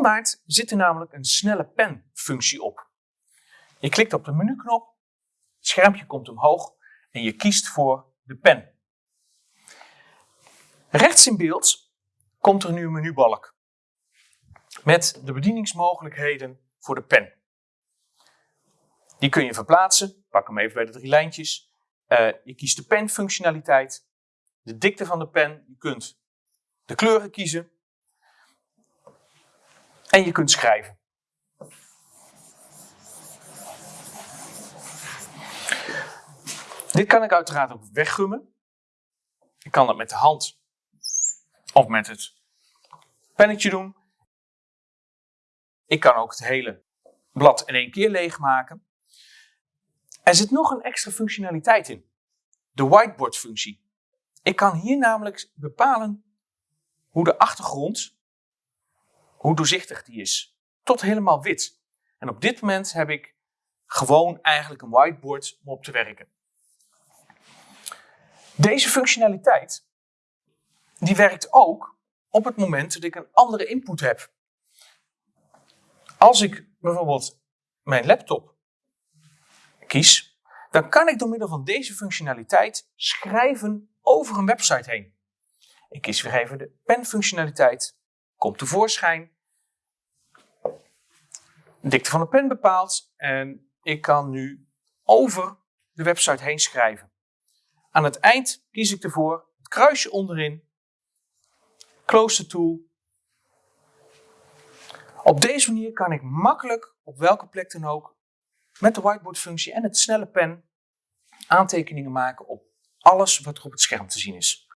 maart zit er namelijk een snelle pen functie op. Je klikt op de menuknop, het schermpje komt omhoog en je kiest voor de pen. Rechts in beeld komt er nu een menubalk met de bedieningsmogelijkheden voor de pen. Die kun je verplaatsen. Pak hem even bij de drie lijntjes. Uh, je kiest de penfunctionaliteit, de dikte van de pen. Je kunt de kleuren kiezen. En je kunt schrijven. Dit kan ik uiteraard ook weggummen. Ik kan dat met de hand of met het pennetje doen. Ik kan ook het hele blad in één keer leegmaken. Er zit nog een extra functionaliteit in. De whiteboard functie. Ik kan hier namelijk bepalen hoe de achtergrond, hoe doorzichtig die is. Tot helemaal wit. En op dit moment heb ik gewoon eigenlijk een whiteboard om op te werken. Deze functionaliteit die werkt ook op het moment dat ik een andere input heb. Als ik bijvoorbeeld mijn laptop kies, dan kan ik door middel van deze functionaliteit schrijven over een website heen. Ik kies weer even de penfunctionaliteit, komt tevoorschijn, dikte van de pen bepaald en ik kan nu over de website heen schrijven. Aan het eind kies ik ervoor het kruisje onderin, close the tool. Op deze manier kan ik makkelijk op welke plek dan ook met de whiteboard functie en het snelle pen aantekeningen maken op alles wat er op het scherm te zien is.